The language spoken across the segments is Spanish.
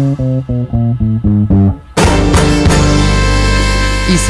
Y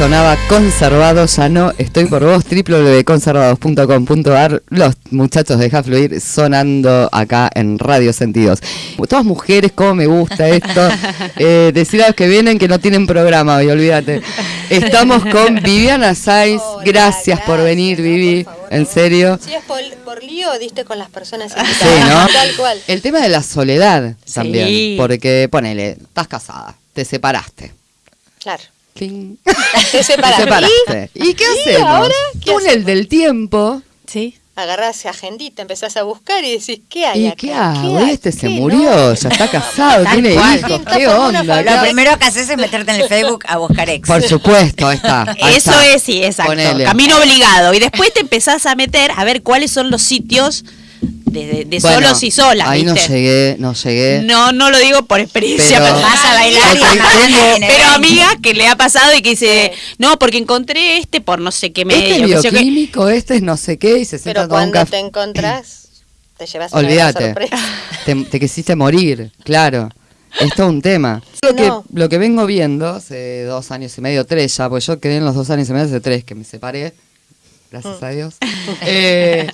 sonaba conservado, ya no estoy por vos, www.conservados.com.ar, los muchachos de Fluir sonando acá en Radio Sentidos. Todas mujeres, cómo me gusta esto. Eh, decir a los que vienen que no tienen programa hoy, olvídate. Estamos con Viviana Saiz, Hola, gracias, por venir, no, Vivi, por favor, en serio. Si es por, por lío, diste con las personas Sí. ¿no? Tal cual. El tema de la soledad Sí. también, porque ponele, estás casada, te separaste. Claro. Cling. Te separaste. Te separaste. ¿Y, qué ¿Y hacemos? ahora qué Túnel hacemos? del tiempo. Sí. Agarrás agendita, empezás a buscar y decís, ¿qué hay ¿Y acá? qué hago? Este se ¿Qué murió, no? ya está casado, tiene cual. hijos, ¿qué onda? Lo primero que haces es meterte en el Facebook a buscar ex. Por supuesto, ahí está. ahí Eso está. es, sí, exacto. Ponele. Camino obligado. Y después te empezás a meter a ver cuáles son los sitios de, de- de Bueno, solos y solas. Ahí no llegué, no llegué. No, no lo digo por experiencia Pero- personal. Vas a bailar y Pero baile. amiga que le ha pasado y que dice, no, porque encontré este por no sé qué medio. Este sé yo qué". bioquímico, este es no sé qué, y se Pero un cuando te encontrás, te llevas una Olvídate. sorpresa. Te, te quisiste morir, claro. Es todo un tema. Lo que, No. lo que vengo viendo hace dos años y medio, tres ya, porque yo quedé en los dos años y medio hace tres que me separé. Gracias a Dios. Eh,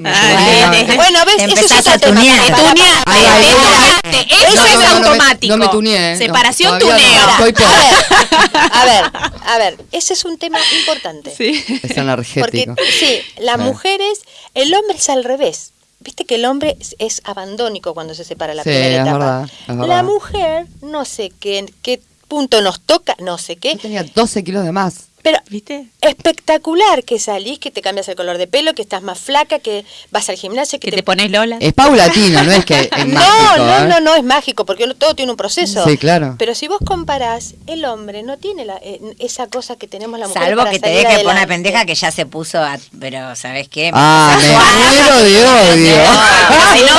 me Ah, de- Bueno, ¿ves? Eso es a tunear. Tuneaste. Eso es automático. No me tuneé. Separación, tuneo. No, estoy por. A ver, a ver, ese es un tema importante. Sí. Es Porque energético. sí, las mujeres, el hombre es al revés. Viste que el hombre es, es abandónico cuando se separa la Sí, primera es etapa. verdad, es verdad. La mujer, no sé qué, en qué punto nos toca, no sé qué, Yo tenía 12 kilos de más. Pero ¿Viste? espectacular que salís, que te cambias el color de pelo, que estás más flaca, que vas al gimnasio, que, Que te pones Lola. Es paulatino, no es que es no, mágico. no, ¿eh? no, no es mágico, porque todo tiene un proceso. Sí, claro. Pero si vos comparás, el hombre no tiene la- eh, esa cosa que tenemos la mujer. Salvo para que te deje por una pendeja que ya se puso a... Pero, ¿sabes qué? Ah, me muero de odio. Si no,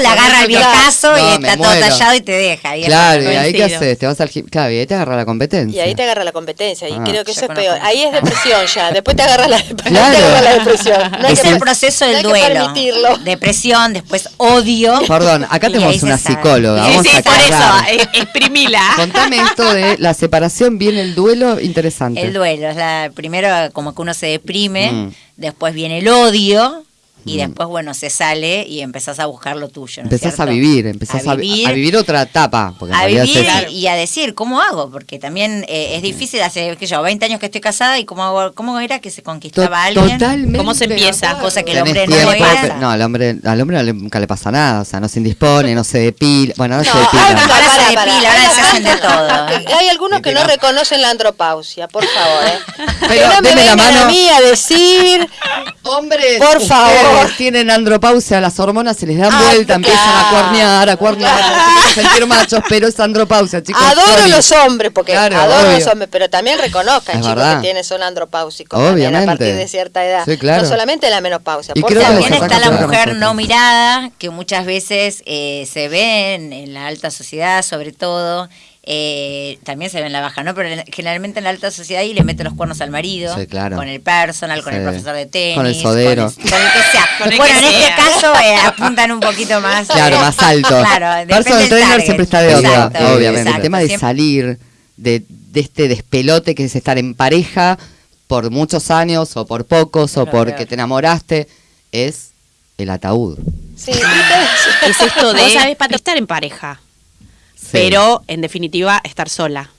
la agarra el viejazo No, y está todo muero. tallado y te deja. Y Claro, y ahí qué coincido. haces, te vas al Claro, y ahí te agarra la competencia. Y ahí te agarra la competencia, y Ah. creo que eso es conozco peor. Ahí es mucho. depresión ya, después te agarra la, después Claro. te agarra la depresión. No es que- el proceso no del hay que duelo. permitirlo. Depresión, después odio. Perdón, acá tenemos una psicóloga. Vamos sí, a por eso, eh, exprimila. Contame esto de la separación, viene el duelo, interesante. El duelo, es la primero como que uno se deprime, Mm. después viene el odio y Mm. después, bueno, se sale y empezás a buscar lo tuyo. ¿no Empezás a vivir, empezás a, a vi- vivir, a vivir otra etapa. Porque a vivir es- y a decir, ¿cómo hago? Porque también eh, es difícil, hace, qué sé yo, 20 años que estoy casada y cómo, hago, cómo era que se conquistaba a alguien. Totalmente. ¿Cómo se empieza? Cosa que el hombre no era. No, al hombre, al hombre nunca le pasa nada, o sea, no se indispone, no se depila. Bueno, no, se depila. Ahora se depila, ahora se hacen de todo. Que Hay algunos que no reconocen la andropausia, por favor. ¿eh? Pero que no me la vengan a mano. mí a decir Hombres, Por favor. tienen andropausia, las hormonas se les dan Ah, vuelta, empiezan a cuernear, a cuernear, sentir machos, pero es andropausia, chicos. adoro sorry. los hombres, porque Claro, adoro obvio. los hombres, pero también reconozcan, Es chicos, verdad. que tienen son andropáusicos también a Obviamente. partir de cierta edad. Sí, claro. No solamente la menopausia. Y por creo que favor. les También está la mujer no mirada, que muchas veces eh, se ve en la alta sociedad, sobre todo. Eh, también se ve en la baja, ¿no? Pero en- generalmente en la alta sociedad y le mete los cuernos al marido. Sí, claro. Con el personal, con el profesor de tenis. Con el sodero. Con el, con el que sea. Con el bueno, que en este sea. caso eh, apuntan un poquito más. Claro, eh, más alto. Claro, depende Personal trainer target. siempre está de onda, Exacto, obviamente. exacto. El tema de Siempre- salir de, de este despelote que es estar en pareja por muchos años o por pocos o porque te enamoraste es el ataúd. Sí. Es esto de Vos sabes para estar en pareja, Pero en definitiva estar sola.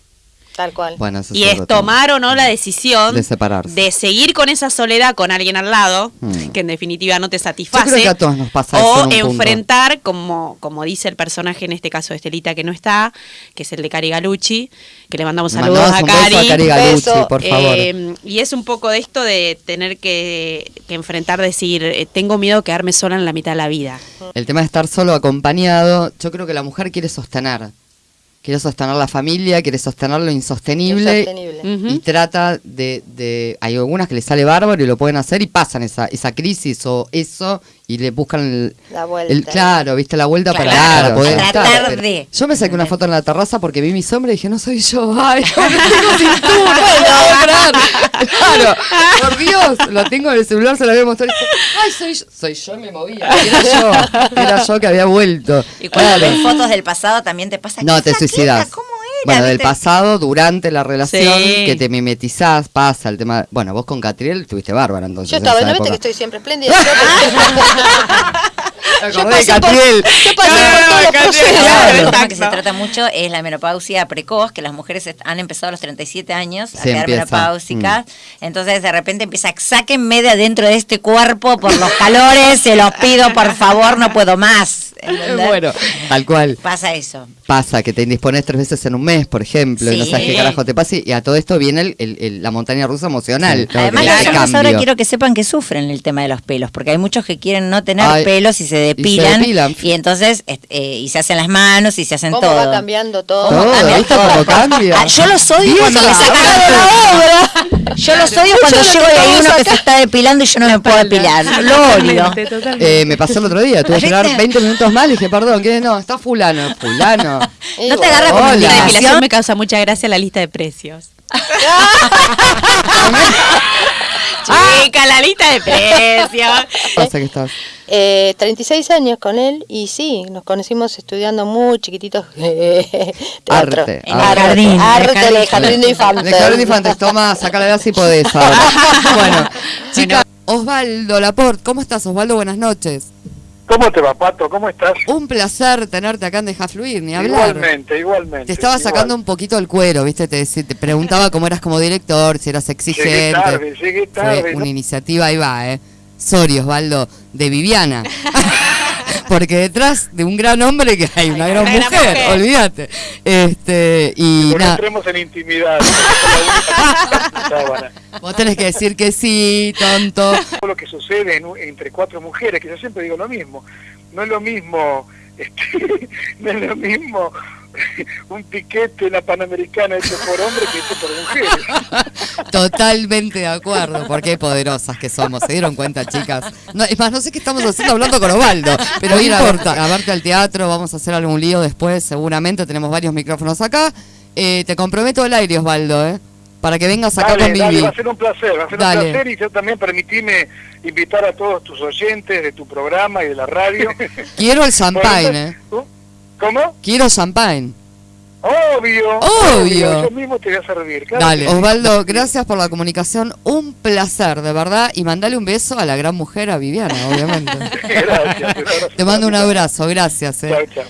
Tal cual. Bueno, eso Y es tomar o no la decisión De separarse. de seguir con esa soledad con alguien al lado, Hmm. que en definitiva no te Yo satisface. creo que a todos nos pasa eso o en un punto. enfrentar, como, como dice el personaje en este caso de Estelita que no está, que es el de Cari Galucci, que le mandamos saludos mandamos a un beso Cari. a Cari Galucci, Beso. por favor. Eh, y es un poco de esto de tener que, que enfrentar, decir, eh, tengo miedo de quedarme sola en la mitad de la vida. El tema de estar solo acompañado, yo creo que la mujer quiere sostener. Quiere sostener la familia, quiere sostener lo insostenible. Insostenible. Y trata de, de- Hay algunas que les sale bárbaro y lo pueden hacer y pasan esa, esa crisis o eso y le buscan el, La vuelta. el- claro, viste la vuelta para, Claro, para poder estar. tratar de. Yo me saqué una foto en la terraza porque vi mi sombra y dije, no soy yo, ay, no tengo cintura. Claro, por Dios, lo tengo en el celular, se lo había mostrado y dije, ay, soy yo, soy yo y me movía, era yo, era yo que había vuelto. Y cuando Claro. ves fotos del pasado también te pasa No, ¿qué te flaquita? suicidas. ¿Cómo era? Bueno, del pasado, durante la relación, Sí. que te mimetizás, pasa el tema. Bueno, vos con Catriel estuviste bárbara entonces. Yo estaba, ¿no viste que estoy siempre espléndida? Yo acordé de pasé por, Catriel. yo pasé por todos los tema que se trata mucho es la menopausia precoz, que las mujeres han empezado a los 37 años a Se quedar empieza, Mm. menopáusicas. Entonces, de repente empieza, sáquenme de adentro de este cuerpo por los calores, se los pido, por favor, no puedo más. ¿Entendés? Bueno, tal cual. Pasa eso. Pasa que te indispones tres veces en un mes, por ejemplo, y no Sí. sabes qué carajo te pasa, y a todo esto viene el- el- el- la montaña rusa emocional. ¿no? Además, las ahora quiero que sepan que sufren el tema de los pelos, porque hay muchos que quieren no tener Ay, pelos y se depilan, y, depilan. entonces est- eh, y se hacen las manos y se hacen ¿Cómo todo. va cambiando todo? Todo, cambia ¿viste todo. cómo cambia? Ah, yo los odio cuando me sacan la obra. Yo los odio cuando llego y hay uno que se está depilando y yo no me puedo depilar. Lo odio. Eh, me pasó el otro día, tuve que esperar 20 minutos más y dije, perdón, ¿qué? No, está fulano, fulano. ¿No te agarra Hola. La depilación me causa mucha gracia la lista de precios. Chica, la lista de precios. Pasa que estás. Eh, 36 años con él y sí, nos conocimos estudiando muy chiquititos eh, teatro. Arte, En arte. jardín. Arte jardín de infantes. De Jardín de Infantes, toma, saca la edad si podés ahora. Bueno, chica, Osvaldo Laporte, ¿cómo estás Osvaldo? Buenas noches. ¿Cómo te va, Pato? ¿Cómo estás? Un placer tenerte acá en Deja Fluir, ni hablar. Igualmente, igualmente. Te estaba sacando igual. un poquito el cuero, ¿viste? Te, te preguntaba cómo eras como director, si eras exigente. Llegué tarde, llegué tarde. Fue ¿no? una iniciativa, ahí va, ¿eh? Sorry, Osvaldo, de Viviana. Porque detrás de un gran hombre que hay una gran mujer, mujer. olvídate. Este, y Pero no nada, entremos en intimidad. vos tenés que decir que sí, tonto. Todo lo que sucede en un- entre cuatro mujeres, que yo siempre digo lo mismo. No es lo mismo, este, no es lo mismo un piquete en la Panamericana hecho por hombres que hecho por mujeres. Totalmente de acuerdo, porque poderosas que somos, ¿se dieron cuenta, chicas? No, es más, no sé qué estamos haciendo hablando con Osvaldo, pero no importa. A verte al teatro, vamos a hacer algún lío después, seguramente, tenemos varios micrófonos acá. Eh, te comprometo al aire, Osvaldo, ¿eh? Para que vengas acá Dale, con dale, Vivi. va a ser un placer, va a ser Dale. un placer y yo también permitime invitar a todos tus oyentes de tu programa y de la radio. Quiero el champagne, ¿eh? ¿Cómo? Quiero champagne. Obvio. Obvio. Yo mismo te voy a servir. claro Dale. Osvaldo, gracias por la comunicación. Un placer, de verdad. Y mandale un beso a la gran mujer, a Viviana, obviamente. Gracias. Te mando un abrazo, gracias. Chao, Eh. chao.